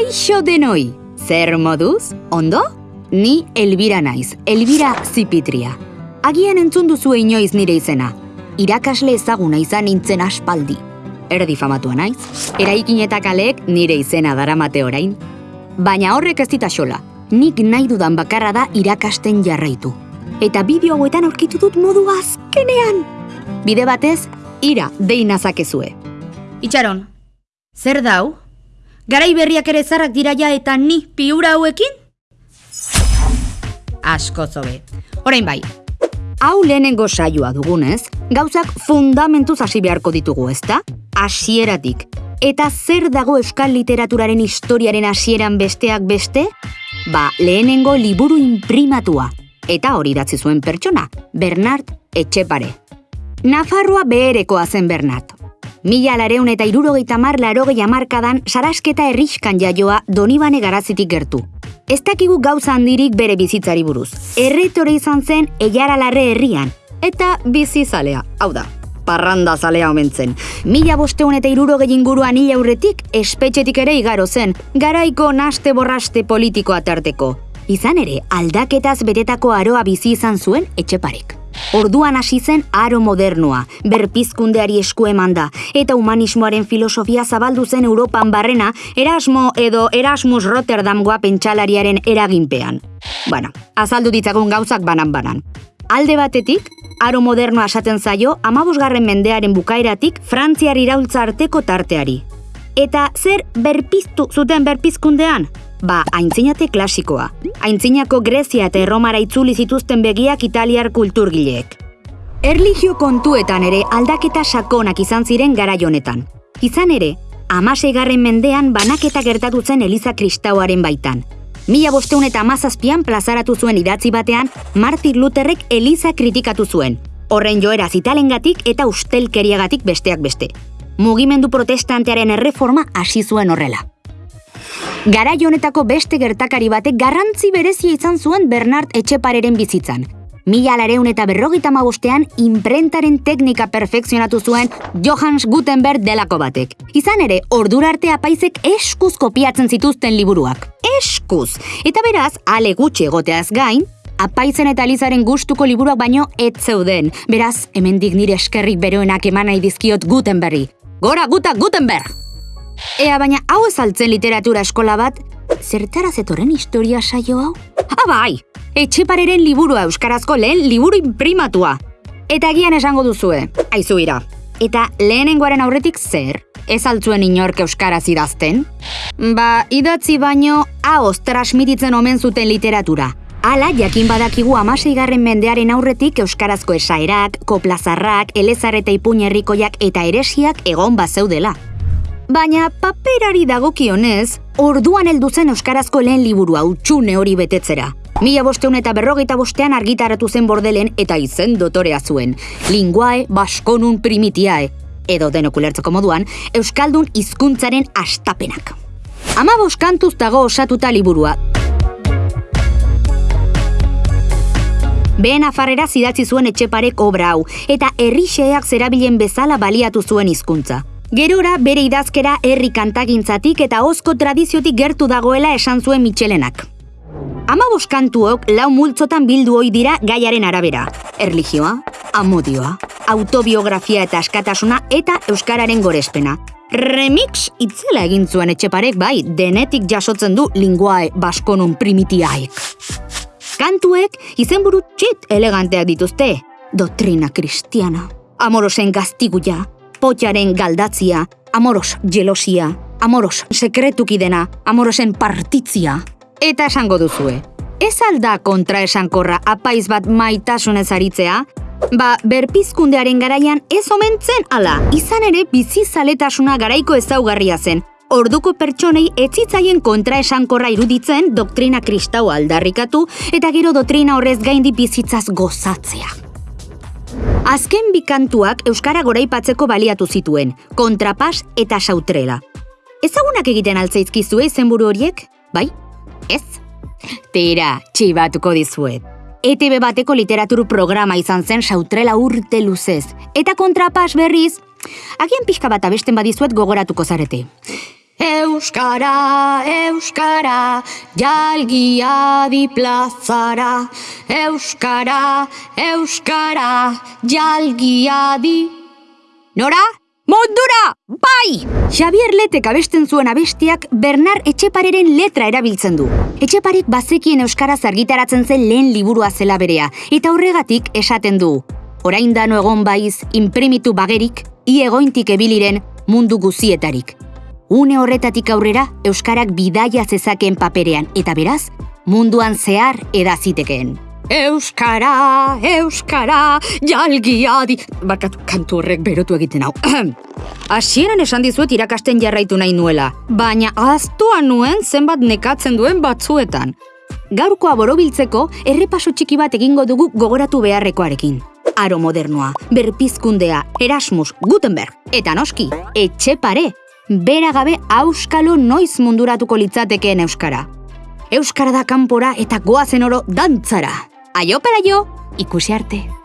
Kaixo denoi, zer moduz, ondo? Ni Elbira naiz, Elbira Zipitria. Agian entzun duzu inoiz nire izena. Irakasle ezaguna izan nintzen aspaldi. Erdi famatua naiz, eraikin eta kaleek nire izena daramate orain. Baina horrek ez dita xola, nik nahi dudan bakarra da irakasten jarraitu. Eta bideo hauetan aurkitu dut modu azkenean. Bide batez, ira deinazakezue. Itxaron, zer dau? Garai berriak ere zarrak dira ja eta ni piura hauekin? Asko zobe. Orain bai, Hau lehenengo saioa dugunez, gauzak fundamentuz hasi beharko ditugu, ezta? Hasieratik. Eta zer dago euskal literaturaren historiaren hasieran besteak beste? Ba, lehenengo liburu imprimatua. Eta hori idatzi zuen pertsona, Bernard Etxepare. Nafarroa beherekoa zen Bernard. Mila lareun eta irurogeita mar larogei amarkadan sarasketa erriskan jaioa Donibane garazitik gertu. Ez dakigu gauza handirik bere bizitzari buruz. Erretore izan zen Eiara Larre herrian. Eta bizizalea, hau da, parranda zalea omentzen. Mila bosteun eta irurogei inguruan hil aurretik, espetxetik ere igaro zen, garaiko naste borraste politiko atarteko. Izan ere, aldaketaz betetako aroa bizi izan zuen etxeparek. Orduan hasi zen aro modernoa, berpizkundeari esku eman da, eta humanismoaren filosofia zabaldu zen Europan barrena, Erasmo edo Erasmus Rotterdamgoa pentsalariaren eraginpean. Bueno, azaldu ditzagun gauzak banan-banan. Alde batetik, aro modernoa esaten zaio, amabosgarren mendearen bukaeratik Frantziar iraultza arteko tarteari. Eta zer berpiztu zuten berpizkundean? Ba, aintzinate klasikoa. Aintzinako Grezia eta Erromara itzuli zituzten begiak italiar kulturgileek. Erlijio kontuetan ere aldaketa sakonak izan ziren garai honetan. Izan ere, amaseigarren mendean banaketa gertatu zen Eliza Kristauaren baitan. Mila bosteun eta amazazpian plazaratu zuen idatzi batean, Martin Lutherrek Eliza kritikatu zuen. Horren joera zitalengatik eta ustelkeriagatik besteak beste. Mugimendu protestantearen erreforma hasi zuen horrela. Garai honetako beste gertakari batek garrantzi berezia izan zuen Bernard Etxepareren bizitzan. Mila lareun eta berrogeita mabostean imprentaren teknika perfekzionatu zuen Johannes Gutenberg delako batek. Izan ere, ordura arte apaizek eskuz kopiatzen zituzten liburuak. Eskuz! Eta beraz, ale gutxi egoteaz gain, apaizen eta Elizaren gustuko liburuak baino ez zeuden. Beraz, hemendik nire eskerrik beroenak eman nahi dizkiot Gutenberri. Gora guta Gutenberg! Ea baina hau ezaltzen literatura eskola bat, zertara zetorren historia saio hau? Ah bai, etxepareren liburua euskarazko lehen liburu imprimatua. Eta egian esango duzue, aizu ira. Eta lehenengoaren aurretik zer? Ez altzuen inork euskaraz idazten? Ba, idatzi baino, haoz transmititzen omen zuten literatura. Hala, jakin badakigu amaseigarren mendearen aurretik euskarazko esaerak, koplazarrak, elezar eta ipuñerrikoiak eta eresiak egon bazeudela. Baina paperari dagokionez, orduan heldu zen euskarazko lehen liburua utxune hori betetzera. Mila bosteun eta berrogeita bostean argitaratu zen bordelen eta izen dotorea zuen. Linguae baskonun primitiae, edo denokulertzeko moduan, euskaldun hizkuntzaren astapenak. Ama boskantuz dago osatuta liburua. Behen afarrera zidatzi zuen etxeparek obra hau, eta herrixeak zerabilen bezala baliatu zuen hizkuntza. Gerora bere idazkera herri kantagintzatik eta ozko tradiziotik gertu dagoela esan zuen Michelenak. Ama boskantuok lau multzotan bildu ohi dira gaiaren arabera. Erlijioa, amodioa, autobiografia eta askatasuna eta euskararen gorespena. Remix itzela egin zuen etxeparek bai, denetik jasotzen du linguae baskonun primitiaek. Kantuek izenburu txit eleganteak dituzte. Dotrina kristiana, amorosen gaztiguia, potxaren galdatzia, amoros jelosia, amoros sekretuki dena, amorosen partitzia. Eta esango duzue, ez alda kontra esankorra apaiz bat maitasunez aritzea? Ba, berpizkundearen garaian ez omentzen ala, izan ere bizizaletasuna garaiko ezaugarria zen. Orduko pertsonei etzitzaien kontra esankorra iruditzen doktrina kristau aldarrikatu eta gero doktrina horrez gaindi bizitzaz gozatzea. Azken bikantuak Euskara goraipatzeko baliatu zituen, kontrapas eta sautrela. Ezagunak egiten altzaizkizue izenburu horiek? Bai? Ez? Tira, txibatuko dizuet. ETB bateko literatur programa izan zen sautrela urte luzez. Eta kontrapas berriz, agian pixka bat abesten badizuet gogoratuko zarete. Euskara, Euskara, jalgia di plazara. Euskara, Euskara, jalgia di... Nora? Mondura! Bai! Xavier Letek abesten zuen abestiak Bernard Etxepareren letra erabiltzen du. Etxeparik bazekien Euskaraz argitaratzen zen lehen liburua zela berea, eta horregatik esaten du. Orain dano egon baiz, imprimitu bagerik, i egointik ebiliren mundu guzietarik. Une horretatik aurrera, Euskarak bidaia zezakeen paperean, eta beraz, munduan zehar edazitekeen. Euskara, Euskara, jalgia di... Barkatu, kantu horrek berotu egiten hau. Hasieran esan dizuet irakasten jarraitu nahi nuela, baina aztua nuen zenbat nekatzen duen batzuetan. Gaurkoa borobiltzeko, errepaso txiki bat egingo dugu gogoratu beharrekoarekin. Aro modernoa, berpizkundea, Erasmus, Gutenberg, eta noski, etxepare, bera gabe auskalo noiz munduratuko litzatekeen euskara. Euskara da kanpora eta goazen oro dantzara. Aio peraio, ikusi arte.